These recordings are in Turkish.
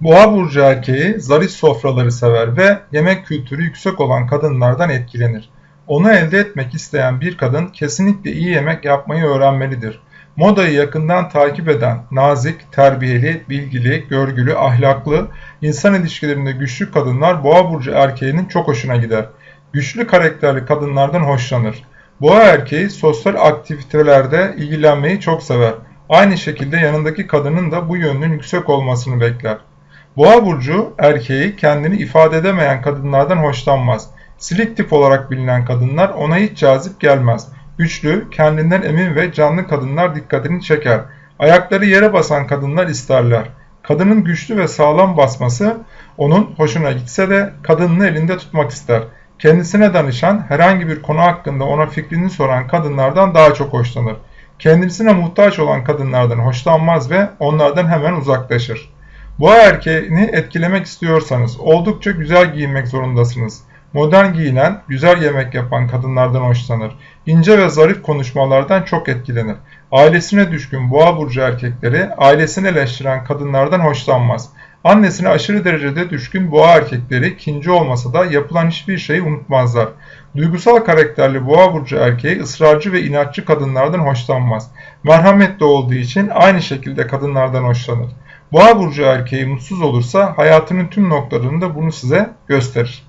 Boğa burcu erkeği zarif sofraları sever ve yemek kültürü yüksek olan kadınlardan etkilenir. Onu elde etmek isteyen bir kadın kesinlikle iyi yemek yapmayı öğrenmelidir. Modayı yakından takip eden, nazik, terbiyeli, bilgili, görgülü, ahlaklı, insan ilişkilerinde güçlü kadınlar boğa burcu erkeğinin çok hoşuna gider. Güçlü karakterli kadınlardan hoşlanır. Boğa erkeği sosyal aktivitelerde ilgilenmeyi çok sever. Aynı şekilde yanındaki kadının da bu yönünün yüksek olmasını bekler. Boğa burcu erkeği kendini ifade edemeyen kadınlardan hoşlanmaz. Silik tip olarak bilinen kadınlar ona hiç cazip gelmez. Güçlü, kendinden emin ve canlı kadınlar dikkatini çeker. Ayakları yere basan kadınlar isterler. Kadının güçlü ve sağlam basması onun hoşuna gitse de kadınını elinde tutmak ister. Kendisine danışan, herhangi bir konu hakkında ona fikrini soran kadınlardan daha çok hoşlanır. Kendisine muhtaç olan kadınlardan hoşlanmaz ve onlardan hemen uzaklaşır. Boğa erkeğini etkilemek istiyorsanız oldukça güzel giyinmek zorundasınız. Modern giyinen, güzel yemek yapan kadınlardan hoşlanır. İnce ve zarif konuşmalardan çok etkilenir. Ailesine düşkün boğa burcu erkekleri ailesini eleştiren kadınlardan hoşlanmaz. Annesine aşırı derecede düşkün boğa erkekleri kinci olmasa da yapılan hiçbir şeyi unutmazlar. Duygusal karakterli boğa burcu erkeği ısrarcı ve inatçı kadınlardan hoşlanmaz. Merhametli olduğu için aynı şekilde kadınlardan hoşlanır. Boğa burcu erkeği mutsuz olursa hayatının tüm noktalarında bunu size gösterir.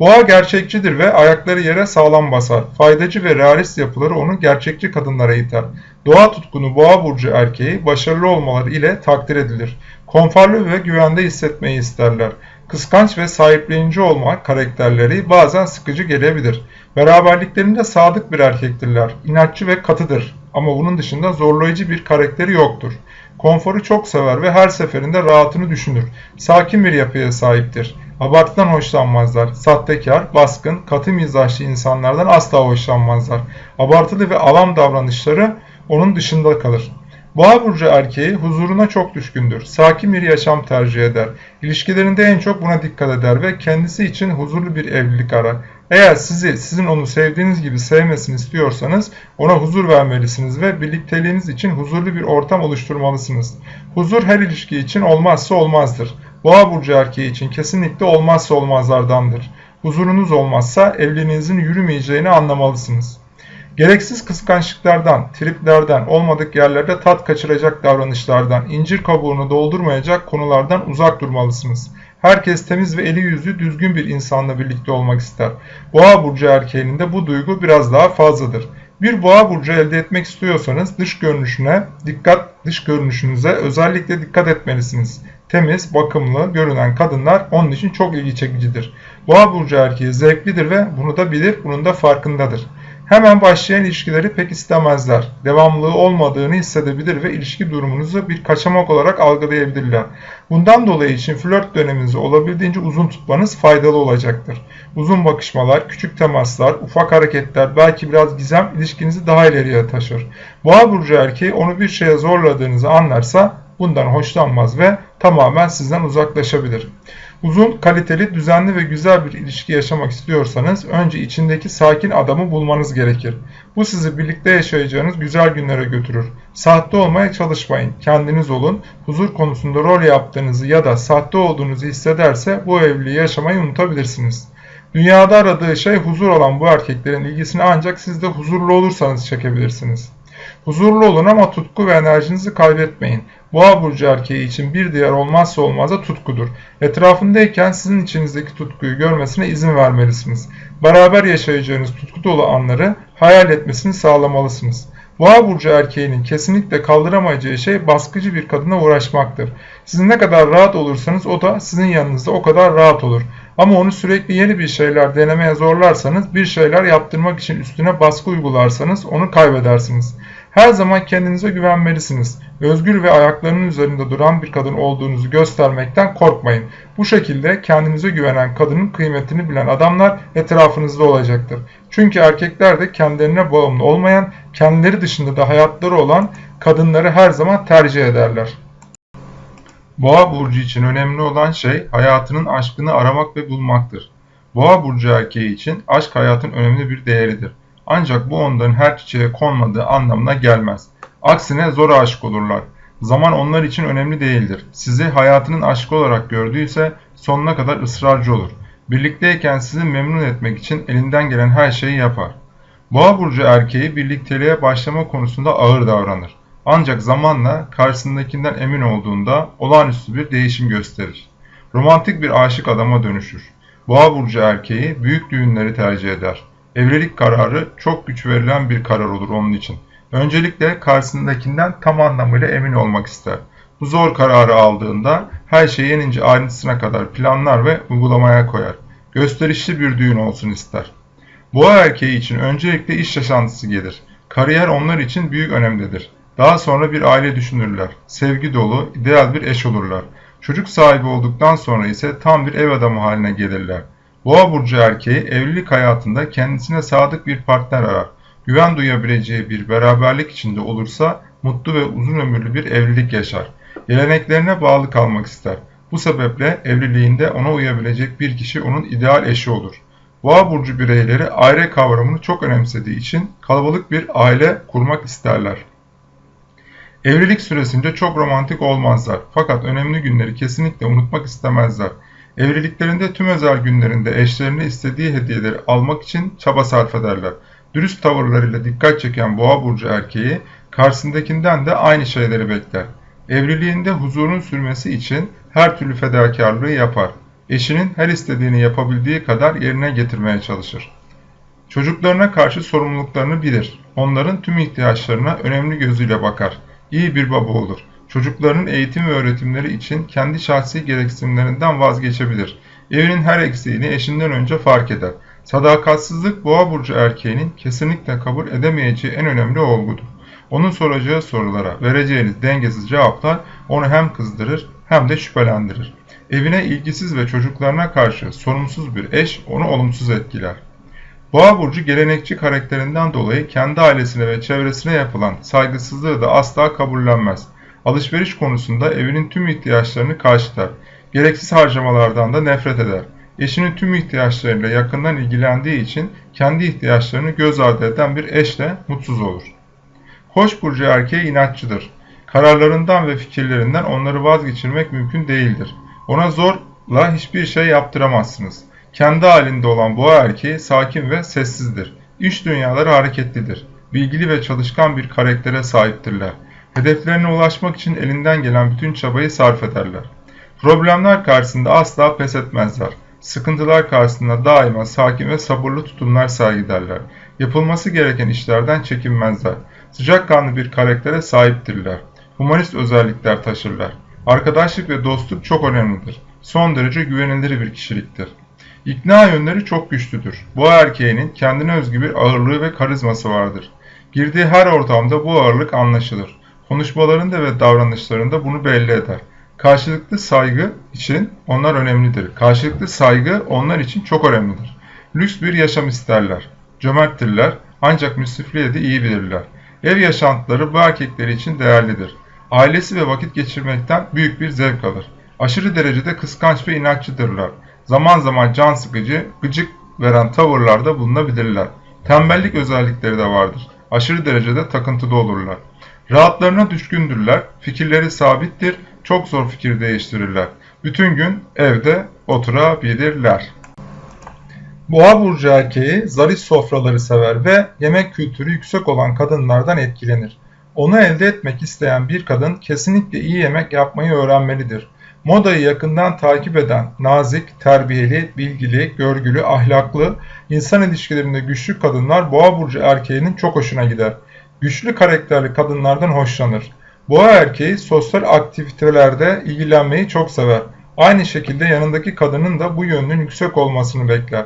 Boğa gerçekçidir ve ayakları yere sağlam basar. Faydacı ve realist yapıları onu gerçekçi kadınlara iter. Doğa tutkunu boğa burcu erkeği başarılı olmaları ile takdir edilir. Konforlu ve güvende hissetmeyi isterler. Kıskanç ve sahiplenici olma karakterleri bazen sıkıcı gelebilir. Beraberliklerinde sadık bir erkektirler. İnatçı ve katıdır. Ama bunun dışında zorlayıcı bir karakteri yoktur. Konforu çok sever ve her seferinde rahatını düşünür. Sakin bir yapıya sahiptir. Abartıdan hoşlanmazlar. Sahtekar, baskın, katı mizaçlı insanlardan asla hoşlanmazlar. Abartılı ve alam davranışları onun dışında kalır. Boğa burcu erkeği huzuruna çok düşkündür. Sakin bir yaşam tercih eder. İlişkilerinde en çok buna dikkat eder ve kendisi için huzurlu bir evlilik arar. Eğer sizi sizin onu sevdiğiniz gibi sevmesini istiyorsanız ona huzur vermelisiniz ve birlikteliğiniz için huzurlu bir ortam oluşturmalısınız. Huzur her ilişki için olmazsa olmazdır. Boğa burcu erkeği için kesinlikle olmazsa olmazlardandır. Huzurunuz olmazsa evliliğinizin yürümeyeceğini anlamalısınız. Gereksiz kıskançlıklardan, triplerden, olmadık yerlerde tat kaçıracak davranışlardan, incir kabuğunu doldurmayacak konulardan uzak durmalısınız. Herkes temiz ve eli yüzü düzgün bir insanla birlikte olmak ister. Boğa burcu erkeğinin de bu duygu biraz daha fazladır. Bir boğa burcu elde etmek istiyorsanız dış görünüşüne dikkat, dış görünüşünüze özellikle dikkat etmelisiniz. Temiz, bakımlı görünen kadınlar onun için çok ilgi çekicidir. Boğa burcu erkeği zevklidir ve bunu da bilir, bunun da farkındadır. Hemen başlayan ilişkileri pek istemezler. Devamlılığı olmadığını hissedebilir ve ilişki durumunuzu bir kaçamak olarak algılayabilirler. Bundan dolayı için flört döneminizi olabildiğince uzun tutmanız faydalı olacaktır. Uzun bakışmalar, küçük temaslar, ufak hareketler, belki biraz gizem ilişkinizi daha ileriye taşır. Boğa burcu erkeği onu bir şeye zorladığınızı anlarsa bundan hoşlanmaz ve tamamen sizden uzaklaşabilir. Uzun, kaliteli, düzenli ve güzel bir ilişki yaşamak istiyorsanız önce içindeki sakin adamı bulmanız gerekir. Bu sizi birlikte yaşayacağınız güzel günlere götürür. Sahte olmaya çalışmayın. Kendiniz olun. Huzur konusunda rol yaptığınızı ya da sahte olduğunuzu hissederse bu evliliği yaşamayı unutabilirsiniz. Dünyada aradığı şey huzur olan bu erkeklerin ilgisini ancak siz de huzurlu olursanız çekebilirsiniz. Huzurlu olun ama tutku ve enerjinizi kaybetmeyin. Boğa burcu erkeği için bir diğer olmazsa olmaz da tutkudur. Etrafındayken sizin içinizdeki tutkuyu görmesine izin vermelisiniz. Beraber yaşayacağınız tutku dolu anları hayal etmesini sağlamalısınız. Boğa burcu erkeğinin kesinlikle kaldıramayacağı şey baskıcı bir kadına uğraşmaktır. Siz ne kadar rahat olursanız o da sizin yanınızda o kadar rahat olur. Ama onu sürekli yeni bir şeyler denemeye zorlarsanız, bir şeyler yaptırmak için üstüne baskı uygularsanız onu kaybedersiniz. Her zaman kendinize güvenmelisiniz. Özgür ve ayaklarının üzerinde duran bir kadın olduğunuzu göstermekten korkmayın. Bu şekilde kendinize güvenen kadının kıymetini bilen adamlar etrafınızda olacaktır. Çünkü erkekler de kendilerine bağımlı olmayan, kendileri dışında da hayatları olan kadınları her zaman tercih ederler. Boğa burcu için önemli olan şey hayatının aşkını aramak ve bulmaktır. Boğa burcu erkeği için aşk hayatın önemli bir değeridir. Ancak bu onların her çiçeğe konmadığı anlamına gelmez. Aksine zor aşık olurlar. Zaman onlar için önemli değildir. Sizi hayatının aşkı olarak gördüyse sonuna kadar ısrarcı olur. Birlikteyken sizi memnun etmek için elinden gelen her şeyi yapar. Boğa burcu erkeği birlikteliğe başlama konusunda ağır davranır. Ancak zamanla karşısındakinden emin olduğunda olağanüstü bir değişim gösterir. Romantik bir aşık adama dönüşür. Boğa burcu erkeği büyük düğünleri tercih eder. Evlilik kararı çok güç verilen bir karar olur onun için. Öncelikle karşısındakinden tam anlamıyla emin olmak ister. Bu zor kararı aldığında her şeyi en ince ayrıntısına kadar planlar ve uygulamaya koyar. Gösterişli bir düğün olsun ister. Boğa erkeği için öncelikle iş yaşantısı gelir. Kariyer onlar için büyük önemlidir. Daha sonra bir aile düşünürler. Sevgi dolu, ideal bir eş olurlar. Çocuk sahibi olduktan sonra ise tam bir ev adamı haline gelirler. Boğa burcu erkeği evlilik hayatında kendisine sadık bir partner arar. Güven duyabileceği bir beraberlik içinde olursa mutlu ve uzun ömürlü bir evlilik yaşar. Geleneklerine bağlı kalmak ister. Bu sebeple evliliğinde ona uyabilecek bir kişi onun ideal eşi olur. Boğa burcu bireyleri aile kavramını çok önemsediği için kalabalık bir aile kurmak isterler. Evlilik süresince çok romantik olmazlar fakat önemli günleri kesinlikle unutmak istemezler. Evliliklerinde tüm özel günlerinde eşlerine istediği hediyeleri almak için çaba sarf ederler. Dürüst tavırlarıyla dikkat çeken boğa burcu erkeği karşısındakinden de aynı şeyleri bekler. Evliliğinde huzurun sürmesi için her türlü fedakarlığı yapar. Eşinin her istediğini yapabildiği kadar yerine getirmeye çalışır. Çocuklarına karşı sorumluluklarını bilir. Onların tüm ihtiyaçlarına önemli gözüyle bakar. İyi bir baba olur. Çocuklarının eğitim ve öğretimleri için kendi şahsi gereksinimlerinden vazgeçebilir. Evinin her eksiğini eşinden önce fark eder. Sadakatsizlik boğa burcu erkeğinin kesinlikle kabul edemeyeceği en önemli olgudur. Onun soracağı sorulara vereceğiniz dengesiz cevaplar onu hem kızdırır hem de şüphelendirir. Evine ilgisiz ve çocuklarına karşı sorumsuz bir eş onu olumsuz etkiler. Boğa burcu gelenekçi karakterinden dolayı kendi ailesine ve çevresine yapılan saygısızlığı da asla kabullenmez. Alışveriş konusunda evinin tüm ihtiyaçlarını karşılar. Gereksiz harcamalardan da nefret eder. Eşinin tüm ihtiyaçlarıyla yakından ilgilendiği için kendi ihtiyaçlarını göz ardı eden bir eşle mutsuz olur. Koç burcu erkeği inatçıdır. Kararlarından ve fikirlerinden onları vazgeçirmek mümkün değildir. Ona zorla hiçbir şey yaptıramazsınız. Kendi halinde olan boğa erkeği sakin ve sessizdir. İş dünyaları hareketlidir. Bilgili ve çalışkan bir karaktere sahiptirler. Hedeflerine ulaşmak için elinden gelen bütün çabayı sarf ederler. Problemler karşısında asla pes etmezler. Sıkıntılar karşısında daima sakin ve sabırlı tutumlar sergilerler. Yapılması gereken işlerden çekinmezler. Sıcakkanlı bir karaktere sahiptirler. Humanist özellikler taşırlar. Arkadaşlık ve dostluk çok önemlidir. Son derece güvenilir bir kişiliktir. İkna yönleri çok güçlüdür. Bu erkeğinin kendine özgü bir ağırlığı ve karizması vardır. Girdiği her ortamda bu ağırlık anlaşılır. Konuşmalarında ve davranışlarında bunu belli eder. Karşılıklı saygı için onlar önemlidir. Karşılıklı saygı onlar için çok önemlidir. Lüks bir yaşam isterler. Cömerttirler ancak müsrifliğe de iyi bilirler. Ev yaşantıları bu erkekleri için değerlidir. Ailesi ve vakit geçirmekten büyük bir zevk alır. Aşırı derecede kıskanç ve inatçıdırlar. Zaman zaman can sıkıcı, gıcık veren tavırlarda bulunabilirler. Tembellik özellikleri de vardır. Aşırı derecede takıntıda olurlar. Rahatlarına düşkündürler, fikirleri sabittir, çok zor fikir değiştirirler. Bütün gün evde oturabilirler. Boğa burcu erkeği zarif sofraları sever ve yemek kültürü yüksek olan kadınlardan etkilenir. Onu elde etmek isteyen bir kadın kesinlikle iyi yemek yapmayı öğrenmelidir. Modayı yakından takip eden, nazik, terbiyeli, bilgili, görgülü, ahlaklı, insan ilişkilerinde güçlü kadınlar boğa burcu erkeğinin çok hoşuna gider. Güçlü karakterli kadınlardan hoşlanır. Boğa erkeği sosyal aktivitelerde ilgilenmeyi çok sever. Aynı şekilde yanındaki kadının da bu yönünün yüksek olmasını bekler.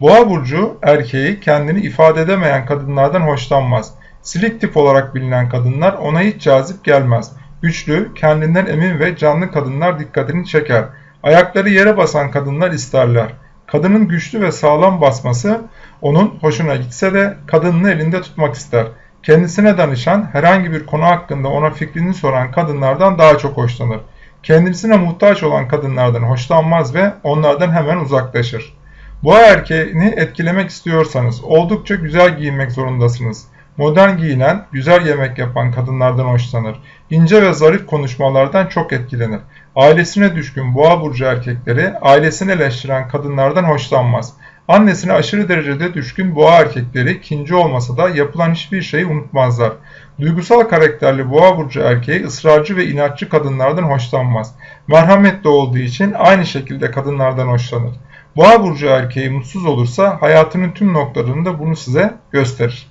Boğa burcu erkeği kendini ifade edemeyen kadınlardan hoşlanmaz. Silik tip olarak bilinen kadınlar ona hiç cazip gelmez. Güçlü, kendinden emin ve canlı kadınlar dikkatini çeker. Ayakları yere basan kadınlar isterler. Kadının güçlü ve sağlam basması onun hoşuna gitse de kadınını elinde tutmak ister. Kendisine danışan, herhangi bir konu hakkında ona fikrini soran kadınlardan daha çok hoşlanır. Kendisine muhtaç olan kadınlardan hoşlanmaz ve onlardan hemen uzaklaşır. Boğa erkeğini etkilemek istiyorsanız oldukça güzel giyinmek zorundasınız. Modern giyinen, güzel yemek yapan kadınlardan hoşlanır. İnce ve zarif konuşmalardan çok etkilenir. Ailesine düşkün boğa burcu erkekleri ailesini eleştiren kadınlardan hoşlanmaz. Annesine aşırı derecede düşkün boğa erkekleri kinci olmasa da yapılan hiçbir şeyi unutmazlar. Duygusal karakterli boğa burcu erkeği ısrarcı ve inatçı kadınlardan hoşlanmaz. Merhametli olduğu için aynı şekilde kadınlardan hoşlanır. Boğa burcu erkeği mutsuz olursa hayatının tüm noktalarında bunu size gösterir.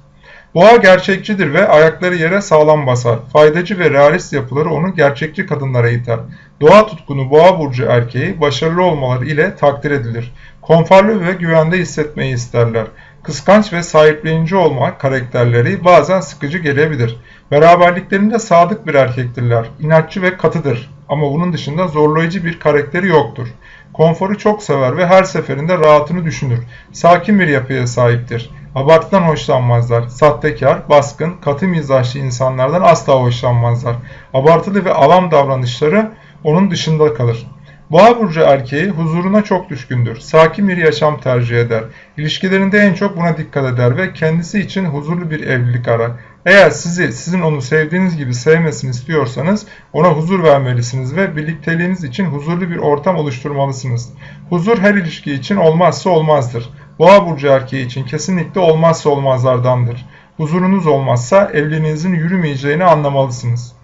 Boğa gerçekçidir ve ayakları yere sağlam basar. Faydacı ve realist yapıları onu gerçekçi kadınlara iter. Doğa tutkunu boğa burcu erkeği başarılı olmaları ile takdir edilir. Konforlu ve güvende hissetmeyi isterler. Kıskanç ve sahiplenici olma karakterleri bazen sıkıcı gelebilir. Beraberliklerinde sadık bir erkektirler. İnatçı ve katıdır. Ama bunun dışında zorlayıcı bir karakteri yoktur. Konforu çok sever ve her seferinde rahatını düşünür. Sakin bir yapıya sahiptir. Abartıdan hoşlanmazlar. Sahtekar, baskın, katı mizaçlı insanlardan asla hoşlanmazlar. Abartılı ve alam davranışları onun dışında kalır. Boğa burcu erkeği huzuruna çok düşkündür. Sakin bir yaşam tercih eder. İlişkilerinde en çok buna dikkat eder ve kendisi için huzurlu bir evlilik arar. Eğer sizi sizin onu sevdiğiniz gibi sevmesini istiyorsanız ona huzur vermelisiniz ve birlikteliğiniz için huzurlu bir ortam oluşturmalısınız. Huzur her ilişki için olmazsa olmazdır. Boğa burcu erkeği için kesinlikle olmazsa olmazlardandır. Huzurunuz olmazsa evliliğinizin yürümeyeceğini anlamalısınız.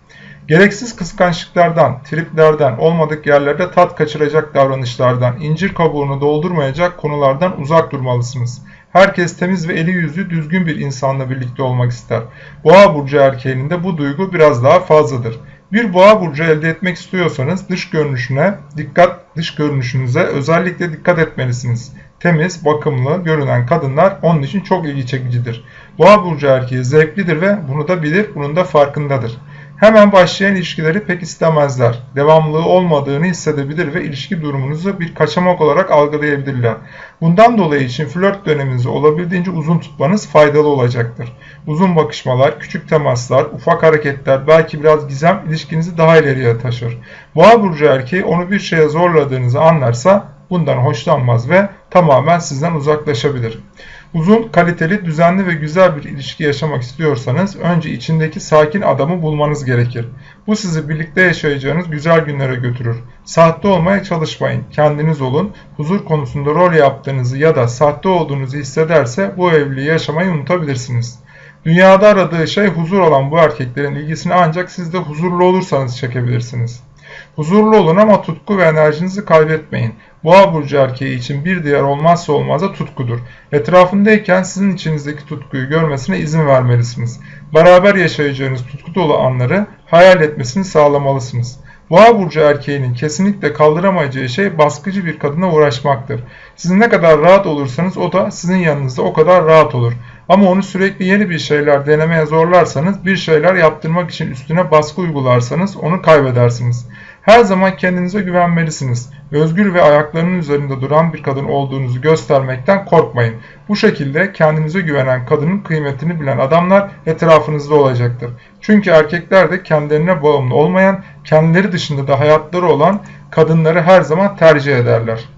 Gereksiz kıskançlıklardan, triplerden, olmadık yerlerde tat kaçıracak davranışlardan, incir kabuğunu doldurmayacak konulardan uzak durmalısınız. Herkes temiz ve eli yüzü düzgün bir insanla birlikte olmak ister. Boğa burcu erkeğinin de bu duygu biraz daha fazladır. Bir boğa burcu elde etmek istiyorsanız dış görünüşüne dikkat, dış görünüşünüze özellikle dikkat etmelisiniz. Temiz, bakımlı görünen kadınlar onun için çok ilgi çekicidir. Boğa burcu erkeği zevklidir ve bunu da bilir, bunun da farkındadır. Hemen başlayan ilişkileri pek istemezler. Devamlılığı olmadığını hissedebilir ve ilişki durumunuzu bir kaçamak olarak algılayabilirler. Bundan dolayı için flört döneminizi olabildiğince uzun tutmanız faydalı olacaktır. Uzun bakışmalar, küçük temaslar, ufak hareketler, belki biraz gizem ilişkinizi daha ileriye taşır. Boğa burcu erkeği onu bir şeye zorladığınızı anlarsa bundan hoşlanmaz ve tamamen sizden uzaklaşabilir. Uzun, kaliteli, düzenli ve güzel bir ilişki yaşamak istiyorsanız önce içindeki sakin adamı bulmanız gerekir. Bu sizi birlikte yaşayacağınız güzel günlere götürür. Sahte olmaya çalışmayın. Kendiniz olun. Huzur konusunda rol yaptığınızı ya da sahte olduğunuzu hissederse bu evliliği yaşamayı unutabilirsiniz. Dünyada aradığı şey huzur olan bu erkeklerin ilgisini ancak siz de huzurlu olursanız çekebilirsiniz. Huzurlu olun ama tutku ve enerjinizi kaybetmeyin. Boğa burcu erkeği için bir diğer olmazsa olmaz da tutkudur. Etrafındayken sizin içinizdeki tutkuyu görmesine izin vermelisiniz. Beraber yaşayacağınız tutku dolu anları hayal etmesini sağlamalısınız. Boğa burcu erkeğinin kesinlikle kaldıramayacağı şey baskıcı bir kadına uğraşmaktır. Siz ne kadar rahat olursanız o da sizin yanınızda o kadar rahat olur. Ama onu sürekli yeni bir şeyler denemeye zorlarsanız, bir şeyler yaptırmak için üstüne baskı uygularsanız onu kaybedersiniz. Her zaman kendinize güvenmelisiniz. Özgür ve ayaklarının üzerinde duran bir kadın olduğunuzu göstermekten korkmayın. Bu şekilde kendinize güvenen kadının kıymetini bilen adamlar etrafınızda olacaktır. Çünkü erkekler de kendilerine bağımlı olmayan, kendileri dışında da hayatları olan kadınları her zaman tercih ederler.